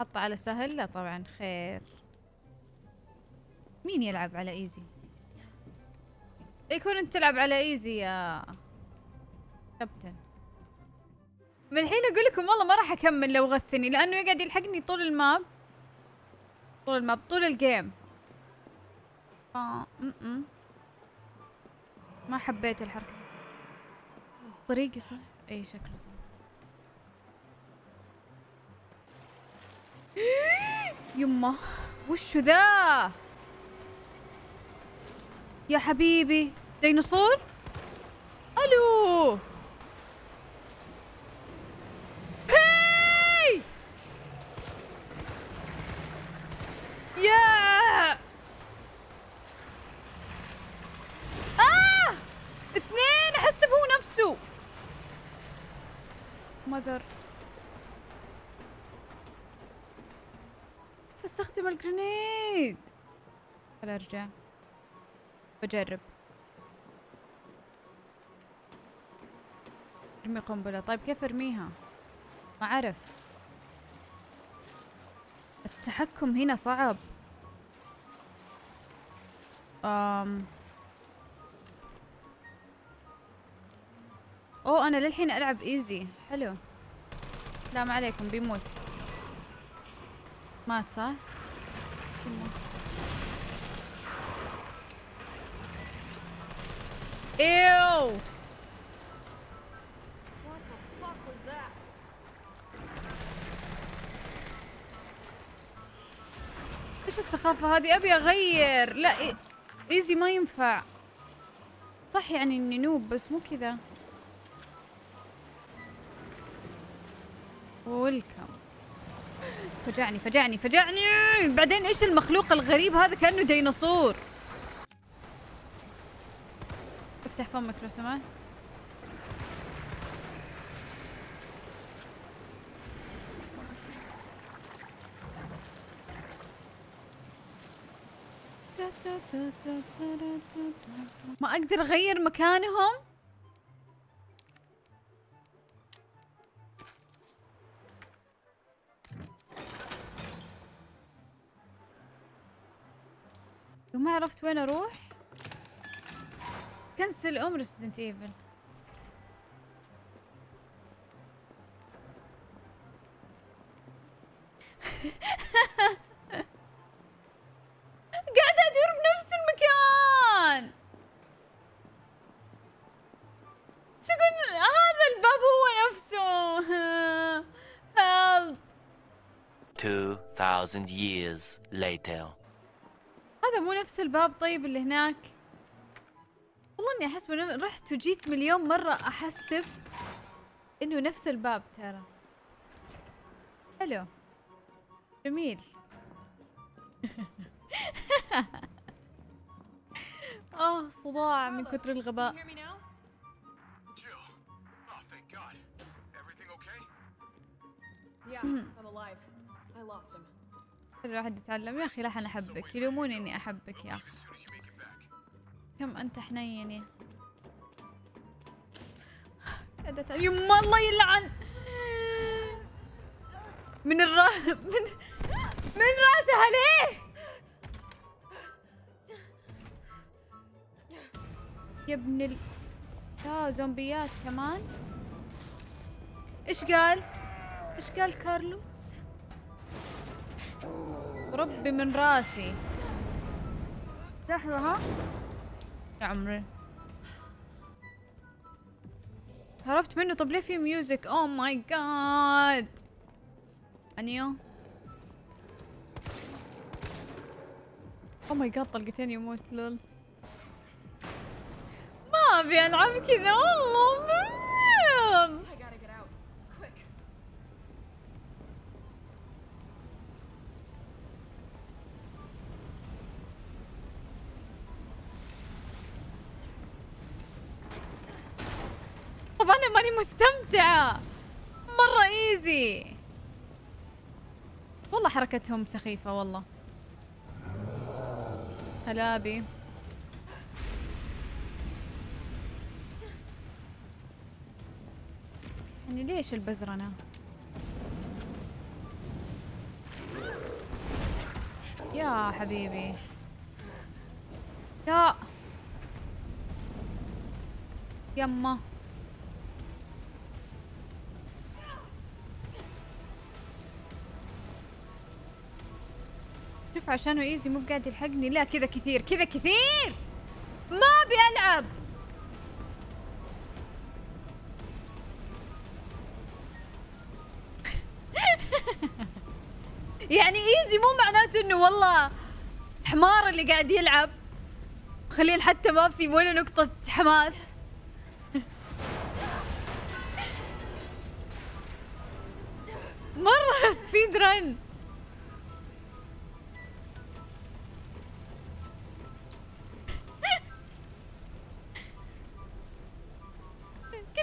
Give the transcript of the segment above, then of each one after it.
حط على سهل؟ لا طبعا خير. مين يلعب على easy؟ يكون أنت تلعب على إيزي يا كابتن. من الحين أقول لكم والله ما راح أكمل لو غثني لأنه يقعد يلحقني طول ال map. طول ال map طول ال game. آه م -م. ما حبيت الحركة. طريقي صح؟ إي شكله صح. يمه وشو ذا؟ يا حبيبي ديناصور؟ ألو! هاي! يا! آه! اثنين احسب هو نفسه مذر فاستخدم الجرينيد. خل أرجع. بجرب. ارمي قنبلة. طيب كيف ارميها؟ ما أعرف. التحكم هنا صعب. أم. أوه أنا للحين ألعب إيزي. حلو. لا ما عليكم بيموت. مات صح؟ ايو What the fuck was that? إيش السخافة هذه؟ أبي أغير. لا إيزي ما ينفع. صح يعني إني نوب بس مو كذا. ويلكم فجعني فجعني فجعني بعدين إيش المخلوق الغريب هذا كانه ديناصور افتح فمك لو سمحت ما أقدر اغير مكانهم عرفت وين أروح؟ Cancel أم Resident Evil قاعدة أدور بنفس المكان! تقول هذا الباب هو نفسه. هيلب 2,000 years later. نفس الباب طيب اللي هناك والله إني أحس بنف... رحت وجيت مليون مرة أحسب إنه نفس الباب ترى حلو جميل آه صداع من كثر الغباء. Oh? Yeah, I'm alive. I lost him. الواحد يتعلم. يا أخي لحن أحبك. يلوموني إني أحبك يا back. كم أنت حنين يا قاعدة أتع- يما الله يلعن. من الرا من من راسها ليه يا ابن ال لا زومبيات كمان. إيش قال؟ إيش قال كارلوس؟ ربي من راسي. لحظة ها؟ يا عمري. هربت منه؟ طب ليه في music oh my God I knew oh my God طلقتين يموت lol. ما أبي ألعب كذا والله مريم. I gotta get out. Quick. طب أنا ماني مستمتعة. مرة إيزي. والله حركتهم سخيفة والله. هلابي يعني ليش البزرنة يا حبيبي. يا. يما. شوف عشانه ايزي مو قاعد يلحقني. لا كذا كثير كذا كثير. ما أبي ألعب. يعني إيزي مو معناته إنه والله حمار اللي قاعد يلعب. خليل حتى ما في ولا نقطة حماس.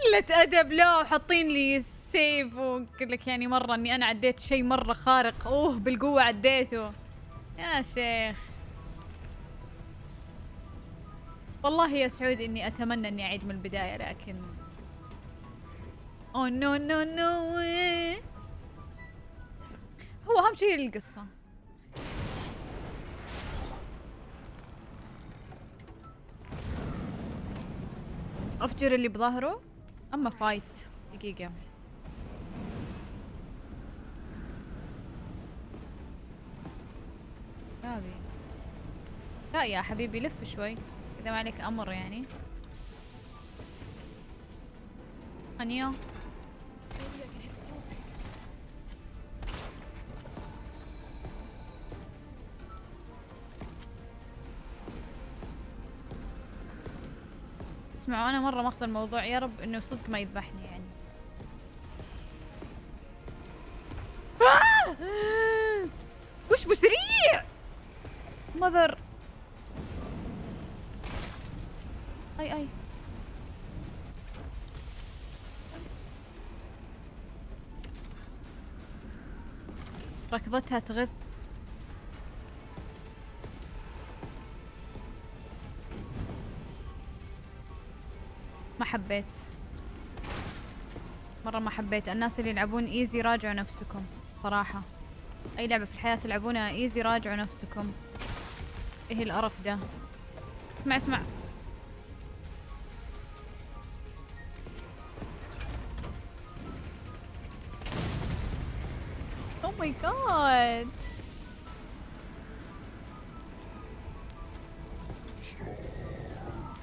قلة أدب لا وحاطين لي سيف وقل لك يعني مرة إني أنا عديت شيء مرة خارق. أوه بالقوة عديته. يا شيخ. والله يا سعود إني أتمنى إني أعيد من البداية لكن oh no no no هو أهم شيء القصة. أفجر اللي بظهره. أما fight دقيقة. لا يا حبيبي لف شوي. إذا ما عليك أمر يعني. أنيا. اسمعوا أنا مرة ماخذ الموضوع يا رب إنه صدق ما يذبحني يعني. آه! وش بسريع! مذر. أي أي. ركضتها تغث. حبيت. مرة ما حبيت. الناس اللي يلعبون ايزي راجعوا نفسكم صراحة. أي لعبة في الحياة تلعبونها ايزي راجعوا نفسكم. إيه القرف ده؟ اسمع اسمع. Oh my god.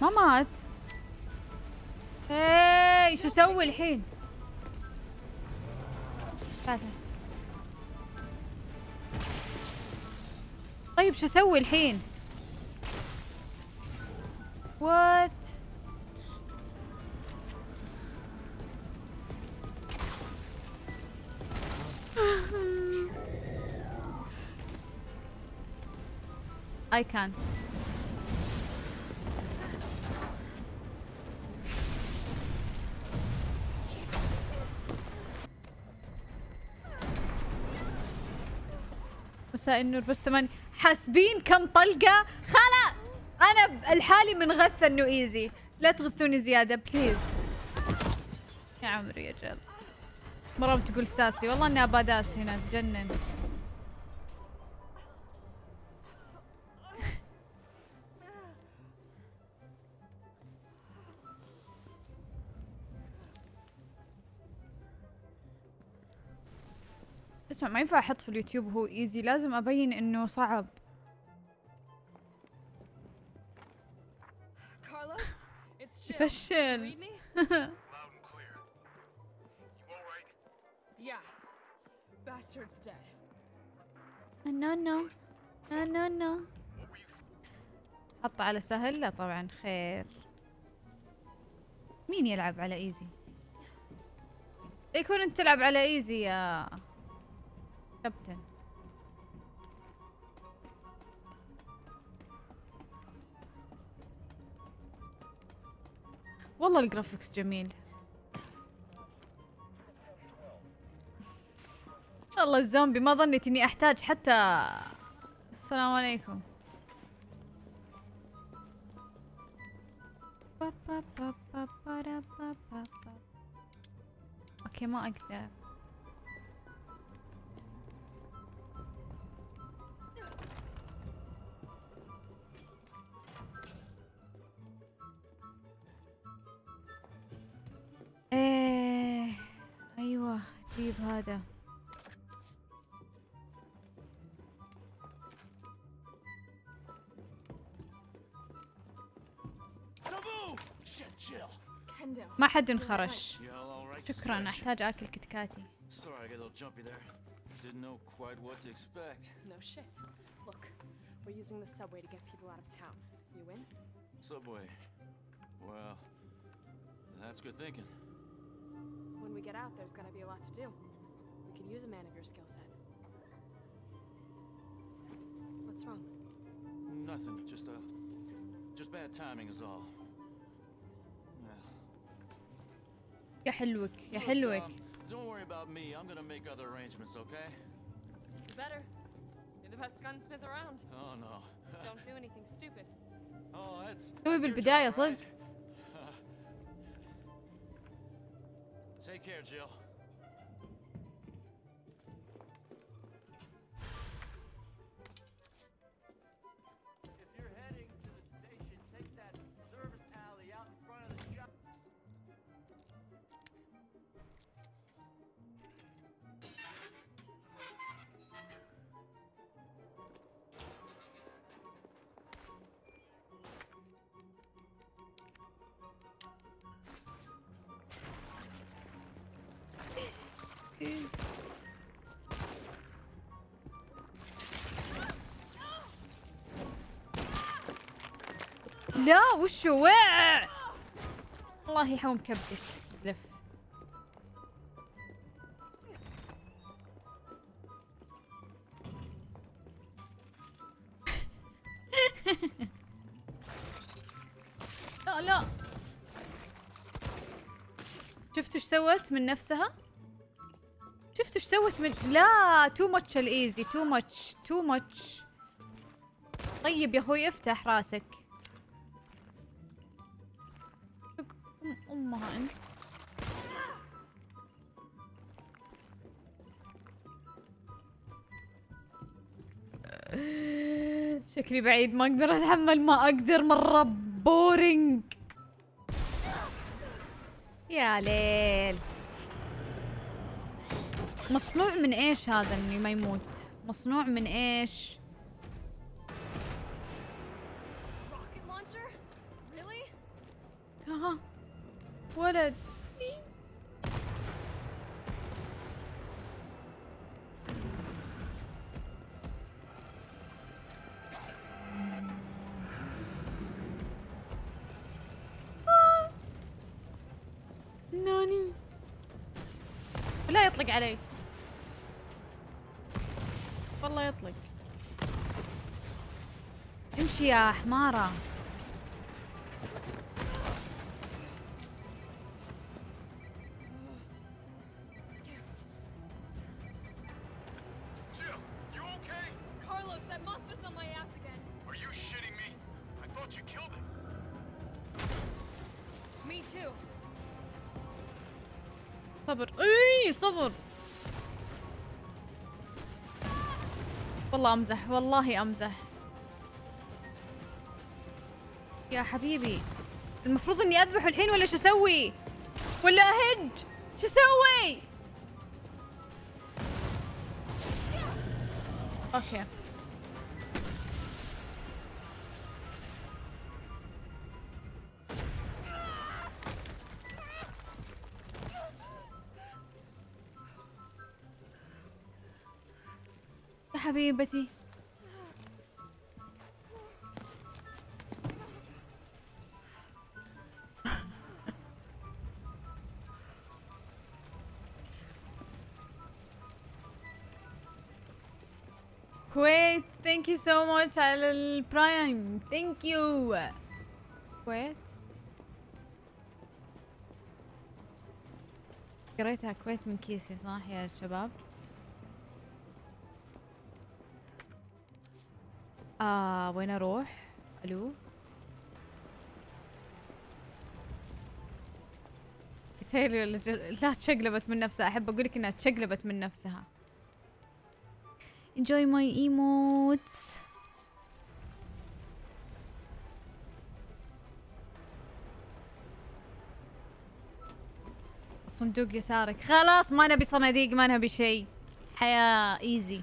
ما مات شو أسوي الحين؟ طيب شو أسوي الحين؟ وات I can't. مساء النور بس ثمان حاسبين كم طلقة؟ خلا أنا الحالي من غثة إنه إيزي. لا تغثوني زيادة بليز يا عمري يا جل. مرة بتقول ساسي. والله إني أبا داس هنا تجنن. اسمع ما ينفع أحط في اليوتيوب هو easy لازم أبين إنه صعب. يفشل. No no حط على سهل لا طبعا خير. مين يلعب على easy يكون أنت تلعب على easy يا كابتن. والله ال graphics جميل. الله الزومبي ما ظنيت إني أحتاج حتى السلام عليكم. أوكي ما أقدر. طيب هذا. ما حد انخرش? شكرا احتاج اكل كتكاتي Sorry, I got a little jumpy there. Didn't know quite what to expect. No shit. Look, we're using the subway to get people out of town. You in? Subway. Well, that's good thinking. When we get out, there's gonna be a lot to do. We could use a man of your skill set. What's wrong? Nothing. Just uh, just bad timing is all. Yeah. يا حلوك يا Look, حلوك um, don't worry about me. I'm gonna make other arrangements, okay? You better. You're the best gunsmith around. Oh no. Don't do anything stupid. oh, that's. توي that's your بالبداية job, صدق. Take care, Jill. لا وشو؟ وع الله يحوم كبدك لف. لا لا. شفتوا إيش سوت من نفسها؟ شفتوا إيش سوت من لا too much ال easy too much too much طيب يا أخوي افتح راسك. شكلي بعيد ما أقدر أتحمل ما أقدر مرة بورينج يا ليل. مصنوع من إيش هذا إني ما يموت؟ مصنوع من إيش؟ ناني لا يطلق علي. والله يطلق. امشي يا حمارة. والله أمزح والله أمزح. يا حبيبي المفروض إني أذبحه الحين ولا شو أسوي؟ ولا أهج؟ شو أسوي؟ أوكي. حبيبتي كويت ثانك يو سو ماتش على البرايم ثانك يو كويت قريتها كويت من كيسي صح يا شباب آه وين أروح؟ ألو؟ تيري لا تشقلبت من نفسها. أحب أقول لك إنها تشقلبت من نفسها. Enjoy my emotes. صندوق يسارك. خلاص ما نبي صناديق ما نبي شيء. حياة ايزي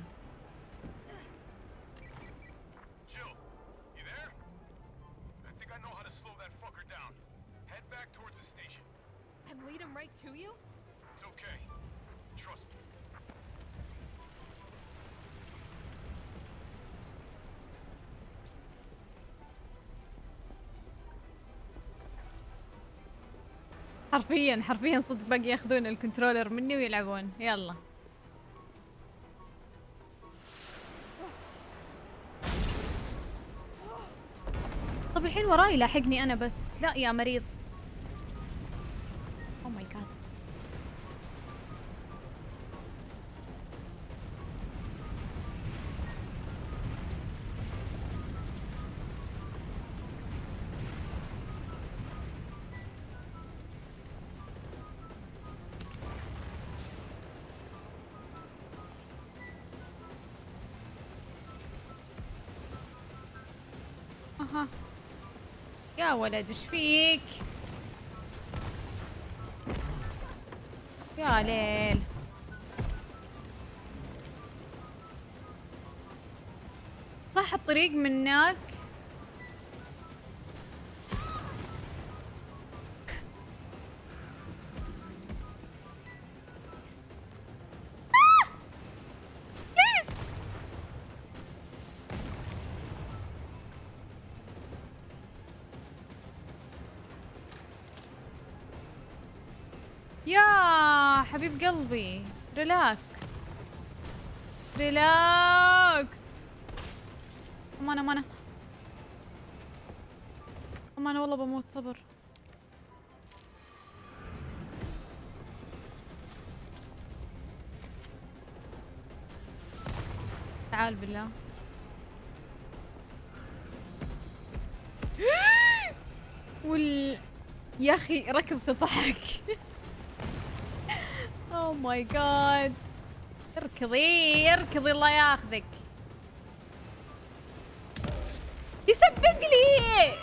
حرفيا حرفيا صدق باقي ياخذون الكنترولر مني ويلعبون. يلا. طب الحين وراي لاحقني أنا بس. لا يا مريض. يا ولد إيش فيك؟ يا ليل. صح الطريق من هناك حبيب قلبي. relax relax امانه امانه امانه والله بموت صبر. تعال بالله. وال يا أخي ركض تضحك اوه ماي جاد اركضي اركضي الله ياخذك. يسبق لي.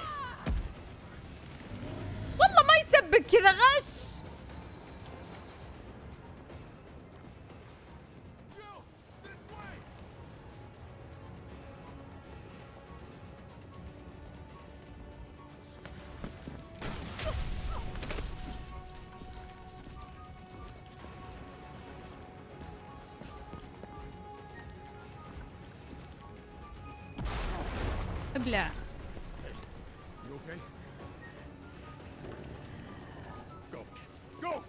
والله ما يسبق كذا غش. ابلع You okay? Go. Go!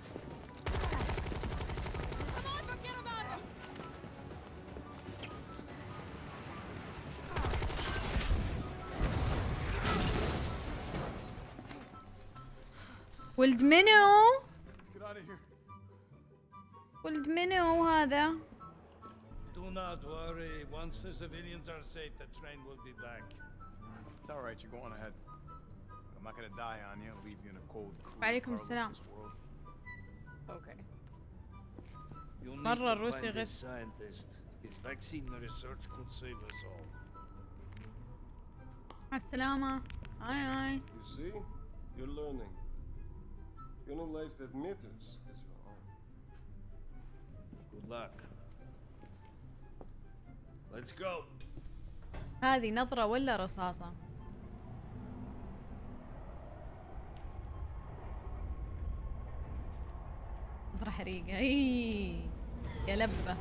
ولد منو Let's get out of here. ولد منو هذا Do not worry. Once the civilians are safe, the train will be back. It's all right. You go on ahead. I'm not gonna die on you. Leave you in a cold, cruel, وعليكم Carlos السلام. this world. Okay. You need مرة to الروسي find غير. this scientist. His vaccine research could save us all. مع السلامة هاي هاي You see? You're learning. The only life that matters is your own. Good luck. Let's go. هذه نظرة ولا رصاصة نظرة حريقة اي يا لبة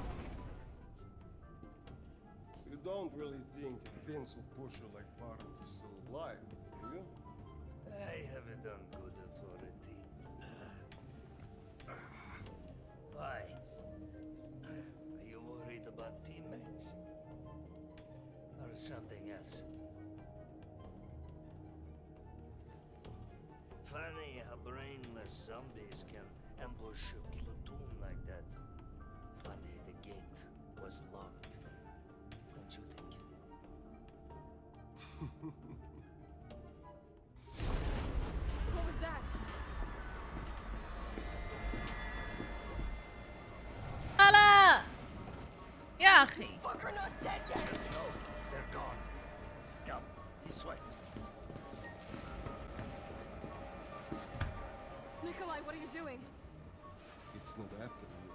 You don't really think a pencil pusher like Barton is still alive, do you? I have it on good authority. Why? Are you worried about teammates? Or something else? Funny how brainless zombies can ambush a platoon like that. Funny the gate was locked. Don't you think? not.